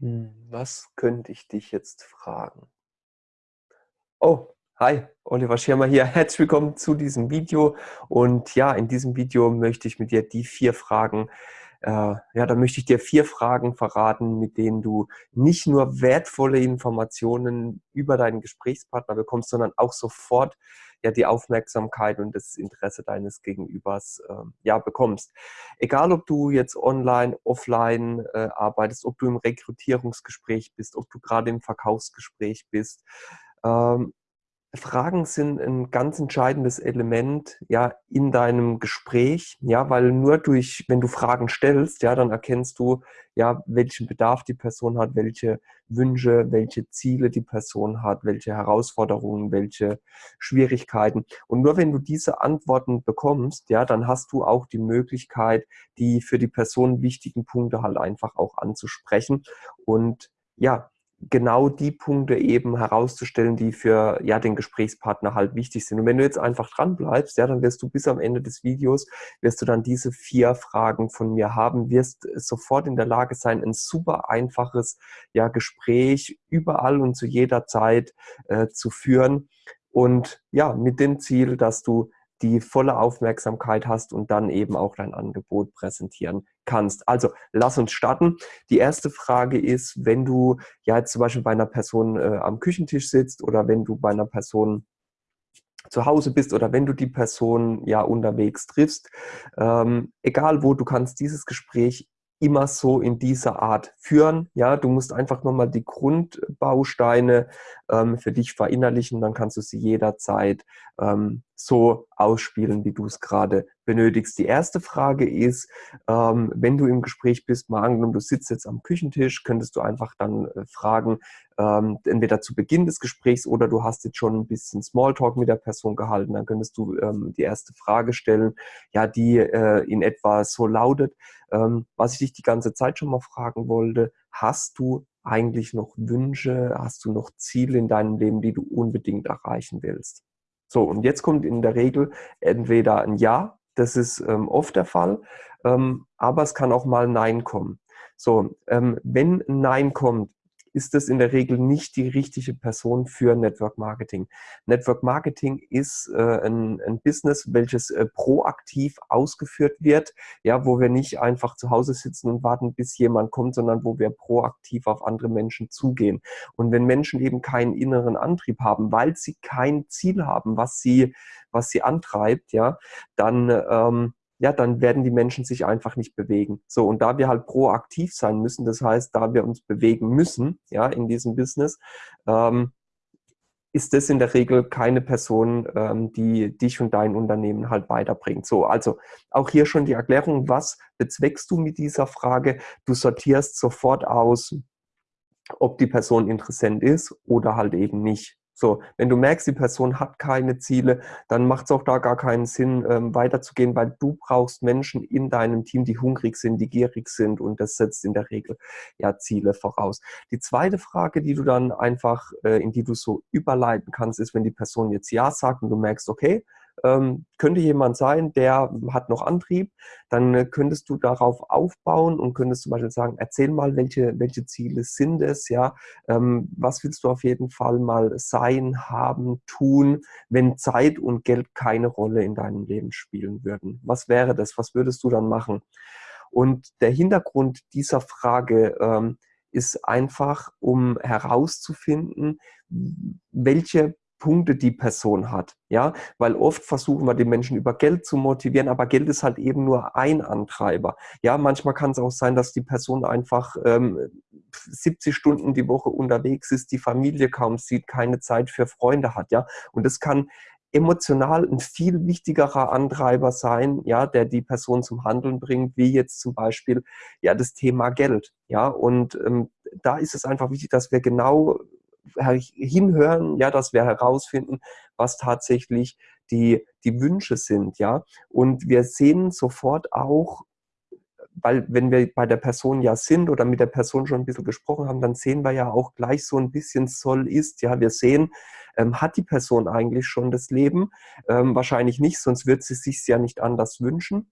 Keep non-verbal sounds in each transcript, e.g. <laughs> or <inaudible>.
Hm, was könnte ich dich jetzt fragen? Oh, hi, Oliver Schirmer hier. <laughs> Herzlich willkommen zu diesem Video. Und ja, in diesem Video möchte ich mit dir die vier Fragen, äh, ja, da möchte ich dir vier Fragen verraten, mit denen du nicht nur wertvolle Informationen über deinen Gesprächspartner bekommst, sondern auch sofort ja die Aufmerksamkeit und das Interesse deines Gegenübers äh, ja bekommst. Egal, ob du jetzt online, offline äh, arbeitest, ob du im Rekrutierungsgespräch bist, ob du gerade im Verkaufsgespräch bist, ähm, Fragen sind ein ganz entscheidendes Element, ja, in deinem Gespräch, ja, weil nur durch, wenn du Fragen stellst, ja, dann erkennst du, ja, welchen Bedarf die Person hat, welche Wünsche, welche Ziele die Person hat, welche Herausforderungen, welche Schwierigkeiten. Und nur wenn du diese Antworten bekommst, ja, dann hast du auch die Möglichkeit, die für die Person wichtigen Punkte halt einfach auch anzusprechen und ja, genau die Punkte eben herauszustellen, die für ja, den Gesprächspartner halt wichtig sind. Und wenn du jetzt einfach dran bleibst, ja, dann wirst du bis am Ende des Videos, wirst du dann diese vier Fragen von mir haben, wirst sofort in der Lage sein, ein super einfaches ja, Gespräch überall und zu jeder Zeit äh, zu führen. Und ja, mit dem Ziel, dass du die volle Aufmerksamkeit hast und dann eben auch dein Angebot präsentieren kannst. Also lass uns starten. Die erste Frage ist, wenn du ja jetzt zum Beispiel bei einer Person äh, am Küchentisch sitzt oder wenn du bei einer Person zu Hause bist oder wenn du die Person ja unterwegs triffst, ähm, egal wo, du kannst dieses Gespräch immer so in dieser Art führen. Ja, du musst einfach nochmal die Grundbausteine ähm, für dich verinnerlichen, dann kannst du sie jederzeit ähm, so ausspielen, wie du es gerade benötigst. Die erste Frage ist, ähm, wenn du im Gespräch bist, mal angenommen, du sitzt jetzt am Küchentisch, könntest du einfach dann äh, fragen, ähm, entweder zu Beginn des Gesprächs oder du hast jetzt schon ein bisschen Smalltalk mit der Person gehalten, dann könntest du ähm, die erste Frage stellen, ja, die äh, in etwa so lautet, ähm, was ich dich die ganze Zeit schon mal fragen wollte, hast du eigentlich noch Wünsche, hast du noch Ziele in deinem Leben, die du unbedingt erreichen willst? So, und jetzt kommt in der Regel entweder ein Ja, das ist ähm, oft der Fall, ähm, aber es kann auch mal Nein kommen. So, ähm, wenn Nein kommt, ist das in der Regel nicht die richtige Person für Network Marketing. Network Marketing ist äh, ein, ein, Business, welches äh, proaktiv ausgeführt wird, ja, wo wir nicht einfach zu Hause sitzen und warten, bis jemand kommt, sondern wo wir proaktiv auf andere Menschen zugehen. Und wenn Menschen eben keinen inneren Antrieb haben, weil sie kein Ziel haben, was sie, was sie antreibt, ja, dann ähm, ja, dann werden die Menschen sich einfach nicht bewegen. So, und da wir halt proaktiv sein müssen, das heißt, da wir uns bewegen müssen, ja, in diesem Business, ähm, ist das in der Regel keine Person, ähm, die dich und dein Unternehmen halt weiterbringt. So, also auch hier schon die Erklärung, was bezweckst du mit dieser Frage? Du sortierst sofort aus, ob die Person interessant ist oder halt eben nicht. So, wenn du merkst, die Person hat keine Ziele, dann macht es auch da gar keinen Sinn, ähm, weiterzugehen, weil du brauchst Menschen in deinem Team, die hungrig sind, die gierig sind und das setzt in der Regel ja Ziele voraus. Die zweite Frage, die du dann einfach, äh, in die du so überleiten kannst, ist, wenn die Person jetzt Ja sagt und du merkst, okay, ähm, könnte jemand sein, der hat noch Antrieb, dann äh, könntest du darauf aufbauen und könntest zum Beispiel sagen, erzähl mal, welche, welche Ziele sind es, ja, ähm, was willst du auf jeden Fall mal sein, haben, tun, wenn Zeit und Geld keine Rolle in deinem Leben spielen würden. Was wäre das? Was würdest du dann machen? Und der Hintergrund dieser Frage ähm, ist einfach, um herauszufinden, welche Punkte die Person hat. Ja, weil oft versuchen wir die Menschen über Geld zu motivieren, aber Geld ist halt eben nur ein Antreiber. Ja, manchmal kann es auch sein, dass die Person einfach ähm, 70 Stunden die Woche unterwegs ist, die Familie kaum sieht, keine Zeit für Freunde hat. Ja, und das kann emotional ein viel wichtigerer Antreiber sein, ja, der die Person zum Handeln bringt, wie jetzt zum Beispiel ja das Thema Geld. Ja, und ähm, da ist es einfach wichtig, dass wir genau hinhören, ja, dass wir herausfinden, was tatsächlich die, die Wünsche sind, ja. Und wir sehen sofort auch, weil wenn wir bei der Person ja sind oder mit der Person schon ein bisschen gesprochen haben, dann sehen wir ja auch gleich so ein bisschen soll ist. Ja, wir sehen, ähm, hat die Person eigentlich schon das Leben? Ähm, wahrscheinlich nicht, sonst wird sie sich ja nicht anders wünschen.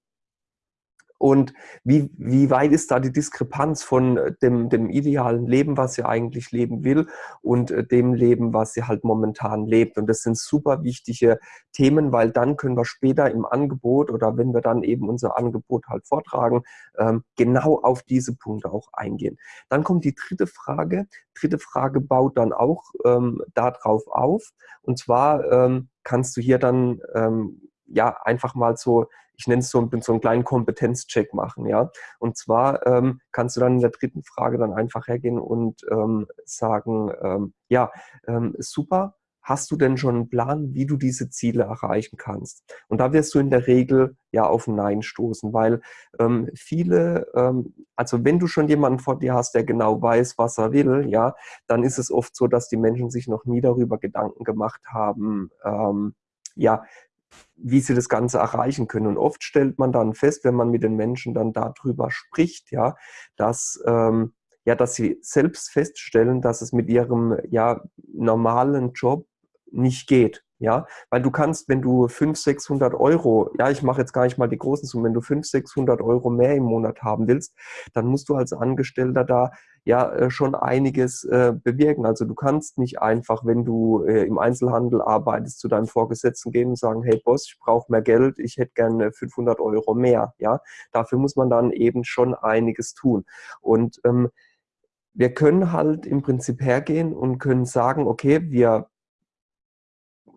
Und wie, wie weit ist da die Diskrepanz von äh, dem, dem idealen Leben, was sie eigentlich leben will, und äh, dem Leben, was sie halt momentan lebt? Und das sind super wichtige Themen, weil dann können wir später im Angebot oder wenn wir dann eben unser Angebot halt vortragen, ähm, genau auf diese Punkte auch eingehen. Dann kommt die dritte Frage. Dritte Frage baut dann auch ähm, darauf auf. Und zwar ähm, kannst du hier dann ähm, ja einfach mal so ich nenne es so, so einen kleinen Kompetenzcheck machen, ja. Und zwar ähm, kannst du dann in der dritten Frage dann einfach hergehen und ähm, sagen, ähm, ja, ähm, super, hast du denn schon einen Plan, wie du diese Ziele erreichen kannst? Und da wirst du in der Regel ja auf Nein stoßen, weil ähm, viele, ähm, also wenn du schon jemanden vor dir hast, der genau weiß, was er will, ja, dann ist es oft so, dass die Menschen sich noch nie darüber Gedanken gemacht haben, ähm, ja, wie sie das Ganze erreichen können. Und oft stellt man dann fest, wenn man mit den Menschen dann darüber spricht, ja, dass, ähm, ja, dass sie selbst feststellen, dass es mit ihrem ja, normalen Job nicht geht. Ja, weil du kannst, wenn du 500, 600 Euro, ja, ich mache jetzt gar nicht mal die großen Summen, wenn du 500, 600 Euro mehr im Monat haben willst, dann musst du als Angestellter da ja äh, schon einiges äh, bewirken. Also du kannst nicht einfach, wenn du äh, im Einzelhandel arbeitest, zu deinem Vorgesetzten gehen und sagen, hey Boss, ich brauche mehr Geld, ich hätte gerne 500 Euro mehr. Ja, dafür muss man dann eben schon einiges tun. Und ähm, wir können halt im Prinzip hergehen und können sagen, okay, wir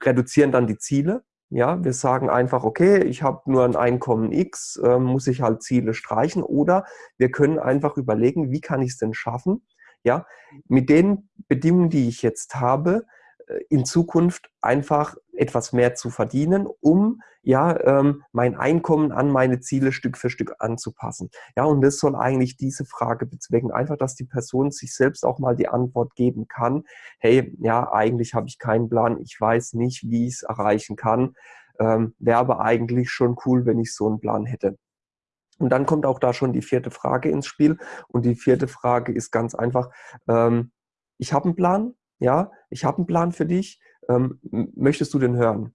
reduzieren dann die Ziele. Ja, wir sagen einfach, okay, ich habe nur ein Einkommen X, äh, muss ich halt Ziele streichen. Oder wir können einfach überlegen, wie kann ich es denn schaffen, ja, mit den Bedingungen, die ich jetzt habe, in Zukunft einfach etwas mehr zu verdienen, um ja ähm, mein Einkommen an meine Ziele Stück für Stück anzupassen. Ja, und das soll eigentlich diese Frage bezwecken, einfach, dass die Person sich selbst auch mal die Antwort geben kann, hey, ja, eigentlich habe ich keinen Plan, ich weiß nicht, wie ich es erreichen kann, ähm, wäre aber eigentlich schon cool, wenn ich so einen Plan hätte. Und dann kommt auch da schon die vierte Frage ins Spiel. Und die vierte Frage ist ganz einfach, ähm, ich habe einen Plan, ja, ich habe einen Plan für dich, ähm, möchtest du den hören?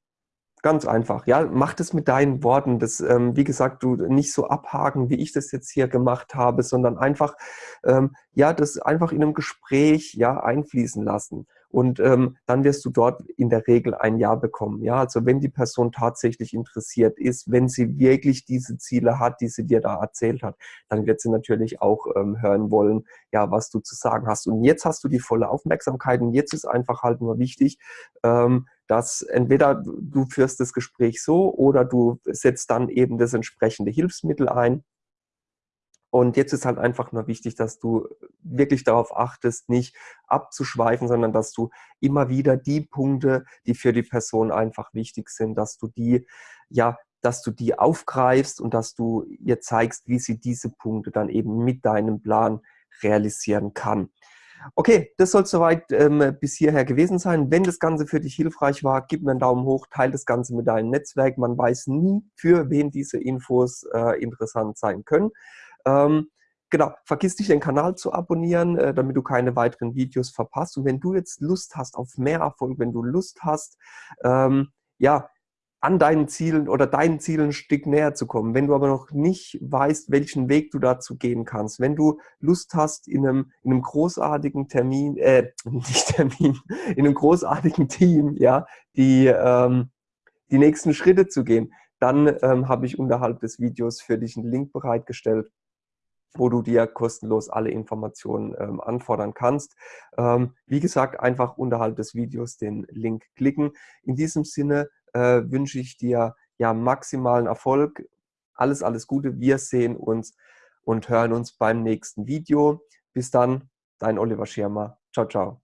Ganz einfach, ja, mach das mit deinen Worten. Das, ähm, wie gesagt, du nicht so abhaken, wie ich das jetzt hier gemacht habe, sondern einfach, ähm, ja, das einfach in einem Gespräch, ja, einfließen lassen und ähm, dann wirst du dort in der Regel ein Ja bekommen. Ja, also wenn die Person tatsächlich interessiert ist, wenn sie wirklich diese Ziele hat, die sie dir da erzählt hat, dann wird sie natürlich auch ähm, hören wollen, ja, was du zu sagen hast. Und jetzt hast du die volle Aufmerksamkeit und jetzt ist einfach halt nur wichtig, ähm, dass entweder du führst das Gespräch so oder du setzt dann eben das entsprechende Hilfsmittel ein und jetzt ist halt einfach nur wichtig, dass du wirklich darauf achtest, nicht abzuschweifen, sondern dass du immer wieder die Punkte, die für die Person einfach wichtig sind, dass du die, ja, dass du die aufgreifst und dass du ihr zeigst, wie sie diese Punkte dann eben mit deinem Plan realisieren kann. Okay, das soll soweit ähm, bis hierher gewesen sein. Wenn das Ganze für dich hilfreich war, gib mir einen Daumen hoch, teile das Ganze mit deinem Netzwerk. Man weiß nie, für wen diese Infos äh, interessant sein können. Ähm, genau, vergiss nicht den Kanal zu abonnieren, äh, damit du keine weiteren Videos verpasst. Und wenn du jetzt Lust hast auf mehr Erfolg, wenn du Lust hast, ähm, ja, an deinen Zielen oder deinen Zielen ein Stück näher zu kommen. Wenn du aber noch nicht weißt, welchen Weg du dazu gehen kannst, wenn du Lust hast, in einem, in einem großartigen Termin, äh, <laughs> nicht Termin, in einem großartigen Team, ja, die, ähm, die nächsten Schritte zu gehen, dann ähm, habe ich unterhalb des Videos für dich einen Link bereitgestellt, wo du dir kostenlos alle Informationen ähm, anfordern kannst. Ähm, wie gesagt, einfach unterhalb des Videos den Link klicken. In diesem Sinne äh, wünsche ich dir ja maximalen Erfolg. Alles, alles Gute. Wir sehen uns und hören uns beim nächsten Video. Bis dann, dein Oliver Schirmer. Ciao, ciao.